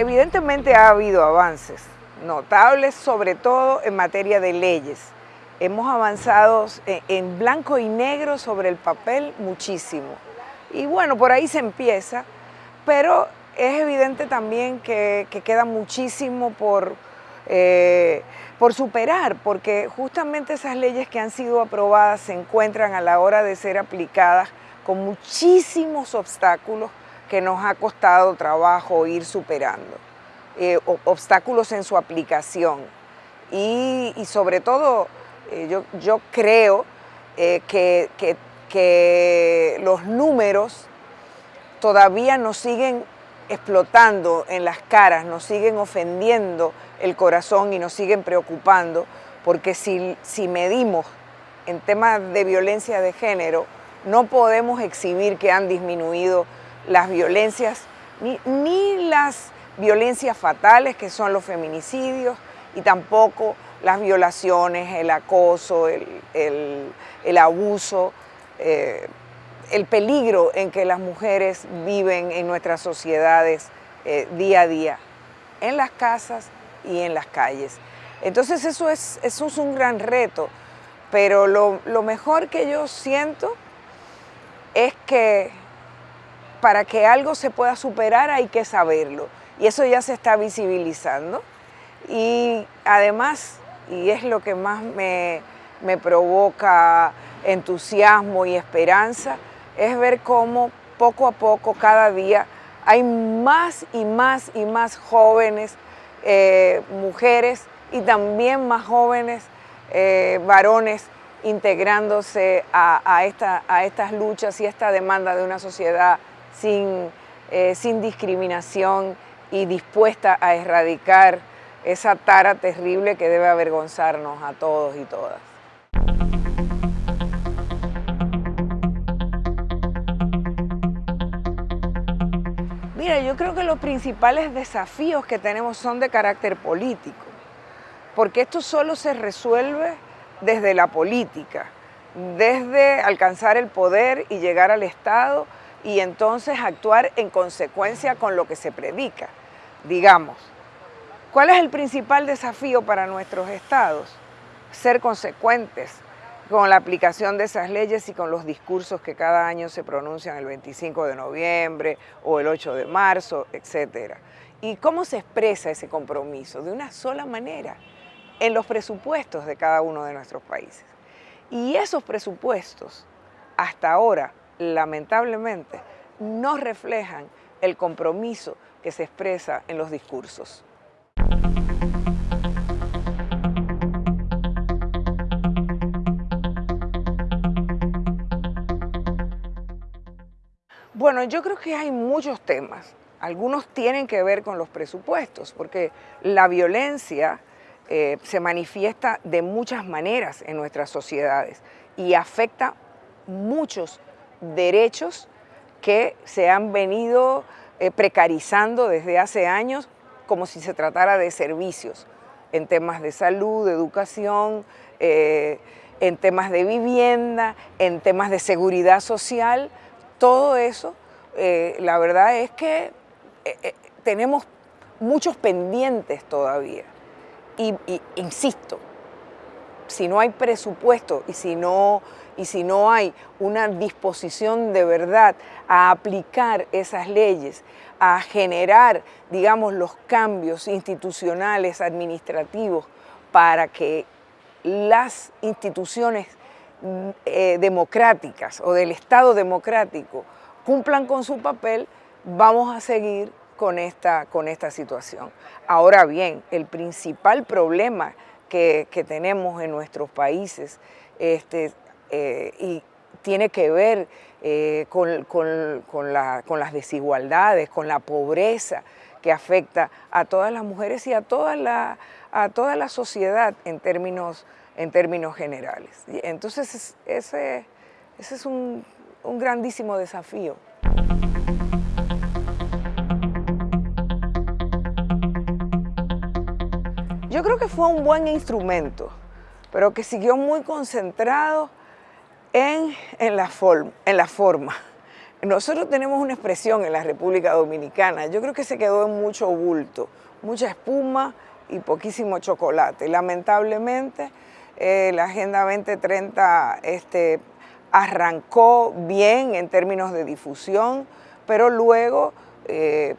Evidentemente ha habido avances notables, sobre todo en materia de leyes. Hemos avanzado en blanco y negro sobre el papel muchísimo. Y bueno, por ahí se empieza, pero es evidente también que, queda muchísimo por, eh, por superar, porque justamente esas leyes que han sido aprobadas se encuentran a la hora de ser aplicadas con muchísimos obstáculos que nos ha costado trabajo ir superando, eh, obstáculos en su aplicación. Y, sobre todo, eh, yo, yo, creo que, que los números todavía nos siguen explotando en las caras, nos siguen ofendiendo el corazón y nos siguen preocupando, porque si, si medimos en temas de violencia de género, no podemos exhibir que han disminuido las violencias, ni, ni las violencias fatales, que son los feminicidios, y tampoco las violaciones, el acoso, el, el, abuso, eh, el peligro en que las mujeres viven en nuestras sociedades eh, día a día, en las casas y en las calles. Entonces eso es, eso es un gran reto, pero lo, lo mejor que yo siento es que para que algo se pueda superar hay que saberlo. Y eso ya se está visibilizando. Y además, y es lo que más me, me provoca entusiasmo y esperanza, es ver cómo poco a poco, cada día, hay más y más y más jóvenes, eh, mujeres y también más jóvenes eh, varones integrándose a, esta, a, estas luchas y esta demanda de una sociedad sin, eh, sin discriminación y dispuesta a erradicar esa tara terrible que debe avergonzarnos a todos y todas. Mira, yo creo que los principales desafíos que tenemos son de carácter político, porque esto solo se resuelve desde la política, desde alcanzar el poder y llegar al Estado y entonces actuar en consecuencia con lo que se predica. Digamos, ¿cuál es el principal desafío para nuestros estados? Ser consecuentes, con la aplicación de esas leyes y con los discursos que cada año se pronuncian el 25 de noviembre o el 8 de marzo, etc. ¿Y cómo se expresa ese compromiso? De una sola manera, en los presupuestos de cada uno de nuestros países. Y esos presupuestos, hasta ahora, lamentablemente, no reflejan el compromiso que se expresa en los discursos. Bueno, yo creo que hay muchos temas. Algunos tienen que ver con los presupuestos, porque la violencia eh, se manifiesta de muchas maneras en nuestras sociedades y afecta muchos derechos que se han venido eh, precarizando desde hace años como si se tratara de servicios en temas de salud, de educación, eh, en temas de vivienda, en temas de seguridad social, todo eso, eh, la verdad es que tenemos muchos pendientes todavía. Y, insisto, si no hay presupuesto y si no, y si no hay una disposición de verdad a aplicar esas leyes, a generar, digamos, los cambios institucionales, administrativos, para que las instituciones eh, democráticas o del Estado democrático cumplan con su papel, vamos a seguir con esta, con esta situación. Ahora bien, el principal problema que, tenemos en nuestros países este, eh, y tiene que ver eh, con, con, las desigualdades, con la pobreza que afecta a todas las mujeres y a toda la, a toda la sociedad en términos en términos generales. Entonces, ese, ese es un, un grandísimo desafío. Yo creo que fue un buen instrumento, pero que siguió muy concentrado en, en, la, forma, en la forma. Nosotros tenemos una expresión en la República Dominicana, yo creo que se quedó en mucho bulto, mucha espuma y poquísimo chocolate. Lamentablemente, eh, la Agenda 2030 este, arrancó bien en términos de difusión, pero luego eh,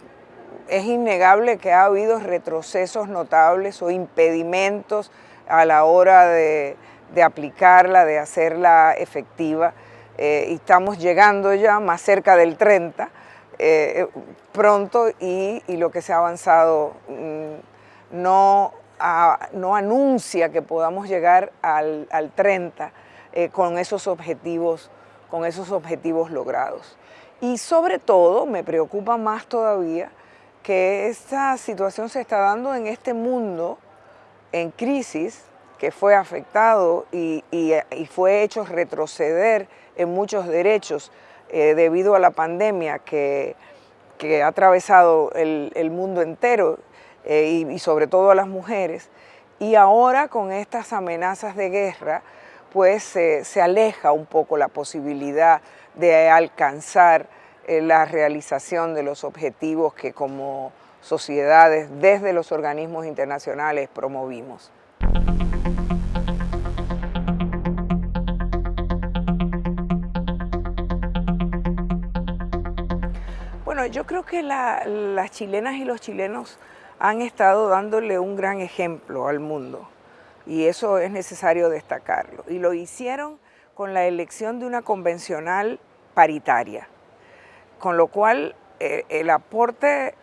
es innegable que ha habido retrocesos notables o impedimentos a la hora de, aplicarla, de hacerla efectiva. Eh, y estamos llegando ya más cerca del 30 eh, pronto y, lo que se ha avanzado mm, no, no anuncia que podamos llegar al, 30 eh, con, esos objetivos, con esos objetivos logrados. Y sobre todo me preocupa más todavía que esta situación se está dando en este mundo en crisis que fue afectado y, fue hecho retroceder en muchos derechos eh, debido a la pandemia que, ha atravesado el, mundo entero eh, y, sobre todo a las mujeres. Y ahora con estas amenazas de guerra, pues se aleja un poco la posibilidad de alcanzar eh, la realización de los objetivos que como sociedades desde los organismos internacionales promovimos. Bueno, yo creo que las chilenas y los chilenos han estado dándole un gran ejemplo al mundo y eso es necesario destacarlo. Y lo hicieron con la elección de una convencional paritaria con lo cual eh, el aporte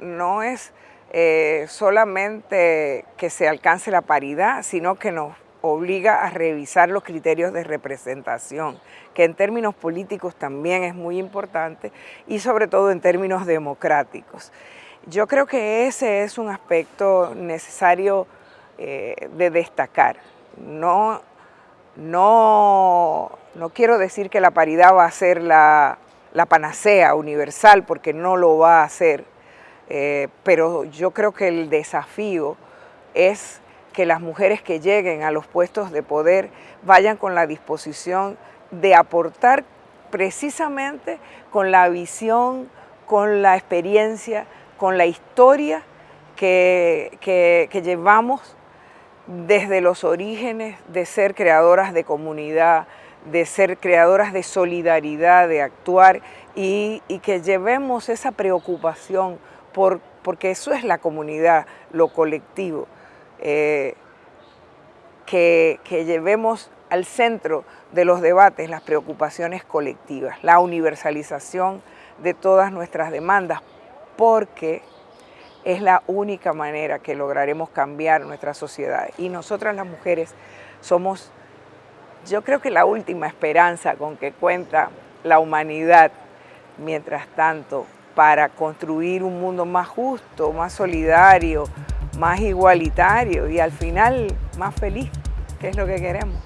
no es eh, solamente que se alcance la paridad, sino que nos obliga a revisar los criterios de representación, que en términos políticos también es muy importante y sobre todo en términos democráticos. Yo creo que ese es un aspecto necesario eh, de destacar. No, no, no quiero decir que la paridad va a ser la, la panacea universal porque no lo va a hacer, eh, pero yo creo que el desafío es que las mujeres que lleguen a los puestos de poder vayan con la disposición de aportar precisamente con la visión, con la experiencia, con la historia que, que llevamos desde los orígenes de ser creadoras de comunidad, de ser creadoras de solidaridad, de actuar y, que llevemos esa preocupación por, porque eso es la comunidad, lo colectivo, eh, que, que llevemos al centro de los debates las preocupaciones colectivas, la universalización de todas nuestras demandas, porque es la única manera que lograremos cambiar nuestra sociedad. Y nosotras las mujeres somos yo creo que la última esperanza con que cuenta la humanidad, mientras tanto, para construir un mundo más justo, más solidario, más igualitario y al final más feliz, que es lo que queremos.